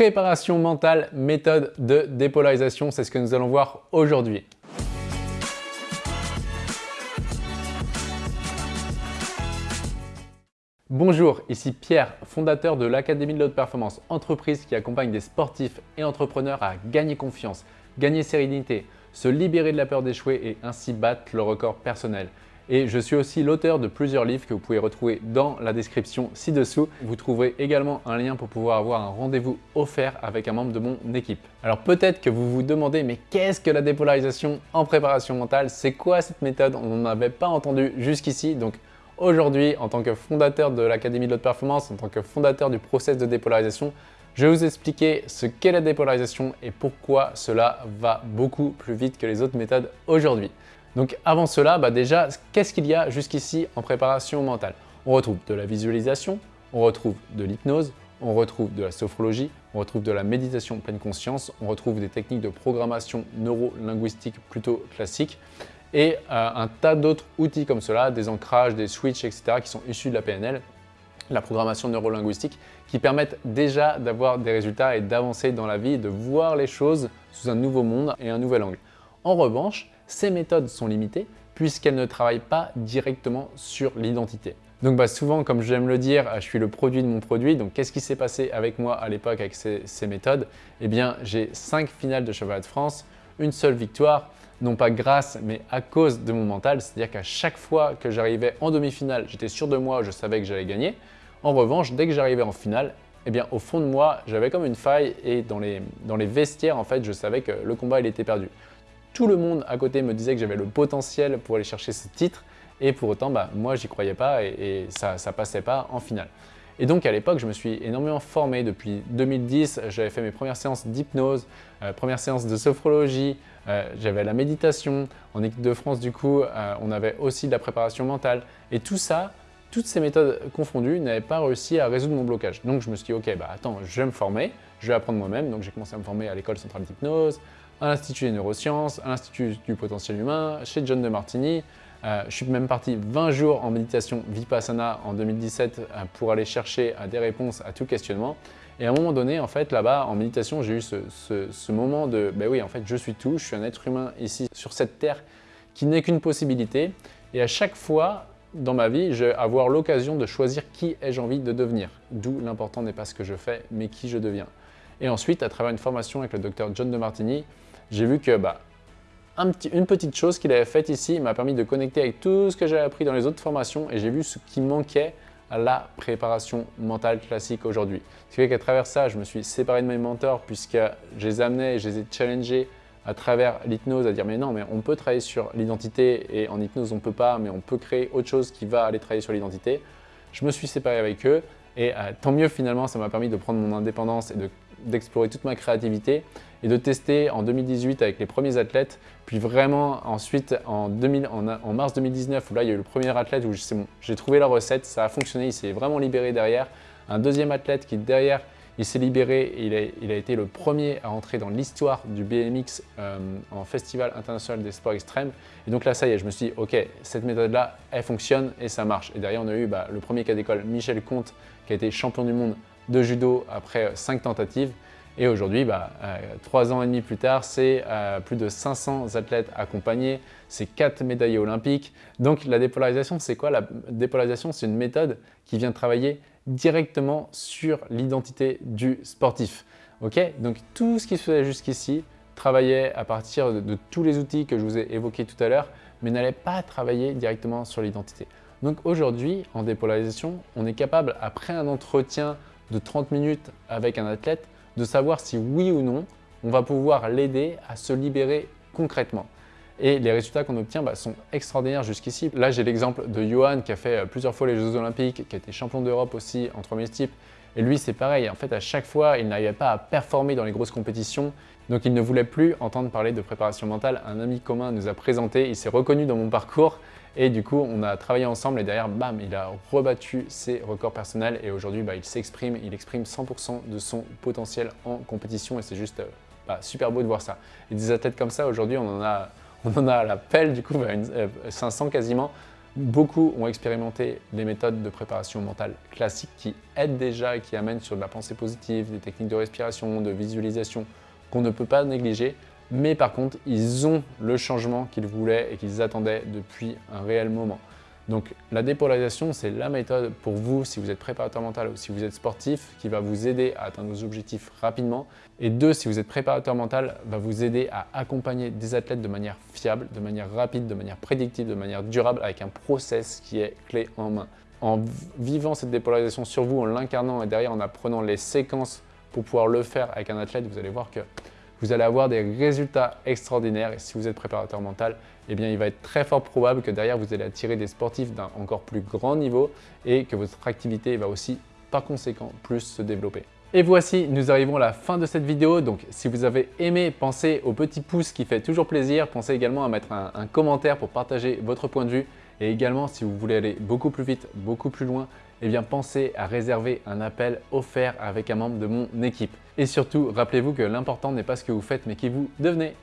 Préparation mentale, méthode de dépolarisation, c'est ce que nous allons voir aujourd'hui. Bonjour, ici Pierre, fondateur de l'Académie de l'Haute Performance, entreprise qui accompagne des sportifs et entrepreneurs à gagner confiance, gagner sérénité, se libérer de la peur d'échouer et ainsi battre le record personnel. Et je suis aussi l'auteur de plusieurs livres que vous pouvez retrouver dans la description ci-dessous. Vous trouverez également un lien pour pouvoir avoir un rendez-vous offert avec un membre de mon équipe. Alors peut-être que vous vous demandez, mais qu'est-ce que la dépolarisation en préparation mentale? C'est quoi cette méthode? On n'en avait pas entendu jusqu'ici. Donc aujourd'hui, en tant que fondateur de l'Académie de l'Haute Performance, en tant que fondateur du process de dépolarisation, je vais vous expliquer ce qu'est la dépolarisation et pourquoi cela va beaucoup plus vite que les autres méthodes aujourd'hui. Donc avant cela, bah déjà, qu'est-ce qu'il y a jusqu'ici en préparation mentale? On retrouve de la visualisation, on retrouve de l'hypnose, on retrouve de la sophrologie, on retrouve de la méditation pleine conscience, on retrouve des techniques de programmation neuro-linguistique plutôt classiques et euh, un tas d'autres outils comme cela, des ancrages, des switches, etc. qui sont issus de la PNL, la programmation neuro-linguistique, qui permettent déjà d'avoir des résultats et d'avancer dans la vie, de voir les choses sous un nouveau monde et un nouvel angle. En revanche, ces méthodes sont limitées puisqu'elles ne travaillent pas directement sur l'identité. Donc bah, souvent, comme j'aime le dire, je suis le produit de mon produit. Donc qu'est-ce qui s'est passé avec moi à l'époque avec ces, méthodes? Eh bien, j'ai 5 finales de cheval de France, une seule victoire, non pas grâce, mais à cause de mon mental. C'est-à-dire qu'à chaque fois que j'arrivais en demi-finale, j'étais sûr de moi, je savais que j'allais gagner. En revanche, dès que j'arrivais en finale, eh bien, au fond de moi, j'avais comme une faille et dans les, vestiaires, en fait, je savais que le combat, était perdu. Tout le monde à côté me disait que j'avais le potentiel pour aller chercher ce titre et pour autant, bah, moi, j'y croyais pas et, ça passait pas en finale. Et donc à l'époque, je me suis énormément formé. Depuis 2010, j'avais fait mes premières séances d'hypnose, euh, premières séances de sophrologie, euh, j'avais la méditation. En équipe de France, du coup, euh, on avait aussi de la préparation mentale. Et tout ça, toutes ces méthodes confondues n'avaient pas réussi à résoudre mon blocage. Donc je me suis dit, ok, bah attends, je vais me former, je vais apprendre moi-même. Donc j'ai commencé à me former à l'école centrale d'hypnose, à l'Institut des neurosciences, à l'Institut du potentiel humain, chez John de Martini. Euh, je suis même parti 20 jours en méditation Vipassana en 2017 euh, pour aller chercher euh, des réponses à tout questionnement. Et à un moment donné, en fait, là-bas, en méditation, j'ai eu ce, moment de ben oui, en fait, je suis tout, je suis un être humain ici sur cette terre qui n'est qu'une possibilité. Et à chaque fois dans ma vie, je vais avoir l'occasion de choisir qui ai-je envie de devenir. D'où l'important n'est pas ce que je fais, mais qui je deviens. Et ensuite, à travers une formation avec le docteur John de Martini, j'ai vu que bah, petite chose qu'il avait faite ici m'a permis de connecter avec tout ce que j'avais appris dans les autres formations et j'ai vu ce qui manquait à la préparation mentale classique aujourd'hui. Ce qui fait qu'à travers ça, je me suis séparé de mes mentors puisque je les amenais et je les ai challengés à travers l'hypnose à dire mais non, mais on peut travailler sur l'identité et en hypnose on peut pas, mais on peut créer autre chose qui va aller travailler sur l'identité. Je me suis séparé avec eux et euh, tant mieux finalement, ça m'a permis de prendre mon indépendance et d'explorer toute ma créativité et de tester en 2018 avec les premiers athlètes, puis vraiment ensuite en, mars 2019 où là il y a eu le premier athlète où j'ai trouvé la recette, ça a fonctionné, il s'est vraiment libéré derrière. Un deuxième athlète qui derrière il s'est libéré et il a, été le premier à entrer dans l'histoire du BMX euh, en Festival international des sports extrêmes. Et donc là, ça y est, je me suis dit, ok, cette méthode-là, elle fonctionne et ça marche. Et derrière, on a eu bah, le premier cas d'école, Michel Comte, qui a été champion du monde de judo après cinq tentatives. Et aujourd'hui, bah, euh, trois ans et demi plus tard, c'est euh, plus de 500 athlètes accompagnés, c'est quatre médaillés olympiques. Donc la dépolarisation, c'est quoi? La dépolarisation, c'est une méthode qui vient travailler directement sur l'identité du sportif. Ok? Donc tout ce qui se faisait jusqu'ici travaillait à partir de, tous les outils que je vous ai évoqués tout à l'heure, mais n'allait pas travailler directement sur l'identité. Donc aujourd'hui, en dépolarisation, on est capable, après un entretien de 30 minutes avec un athlète, de savoir si oui ou non, on va pouvoir l'aider à se libérer concrètement. Et les résultats qu'on obtient bah, sont extraordinaires jusqu'ici. Là, j'ai l'exemple de Johan qui a fait euh, plusieurs fois les Jeux Olympiques, qui a été champion d'Europe aussi en 3000 types. Et lui, c'est pareil. En fait, à chaque fois, il n'arrivait pas à performer dans les grosses compétitions. Donc, il ne voulait plus entendre parler de préparation mentale. Un ami commun nous a présenté, il s'est reconnu dans mon parcours. Et du coup, on a travaillé ensemble et derrière, bam, il a rebattu ses records personnels. Et aujourd'hui, bah, il s'exprime, il exprime 100% de son potentiel en compétition. Et c'est juste euh, bah, super beau de voir ça. Et des athlètes comme ça, aujourd'hui, on en a on en a à la pelle, du coup, 500 bah, euh, quasiment. Beaucoup ont expérimenté les méthodes de préparation mentale classiques qui aident déjà et qui amènent sur de la pensée positive, des techniques de respiration, de visualisation qu'on ne peut pas négliger. Mais par contre, ils ont le changement qu'ils voulaient et qu'ils attendaient depuis un réel moment. Donc la dépolarisation, c'est la méthode pour vous si vous êtes préparateur mental ou si vous êtes sportif qui va vous aider à atteindre vos objectifs rapidement. Et deux, si vous êtes préparateur mental, va vous aider à accompagner des athlètes de manière fiable, de manière rapide, de manière prédictive, de manière durable avec un process qui est clé en main. En vivant cette dépolarisation sur vous, en l'incarnant et derrière en apprenant les séquences pour pouvoir le faire avec un athlète, vous allez voir que vous allez avoir des résultats extraordinaires. Et si vous êtes préparateur mental, eh il va être très fort probable que derrière, vous allez attirer des sportifs d'un encore plus grand niveau et que votre activité va aussi, par conséquent, plus se développer. Et voici, nous arrivons à la fin de cette vidéo. Donc, si vous avez aimé, pensez au petit pouce qui fait toujours plaisir. Pensez également à mettre un commentaire pour partager votre point de vue. Et également, si vous voulez aller beaucoup plus vite, beaucoup plus loin, eh bien pensez à réserver un appel offert avec un membre de mon équipe. Et surtout, rappelez-vous que l'important n'est pas ce que vous faites, mais qui vous devenez.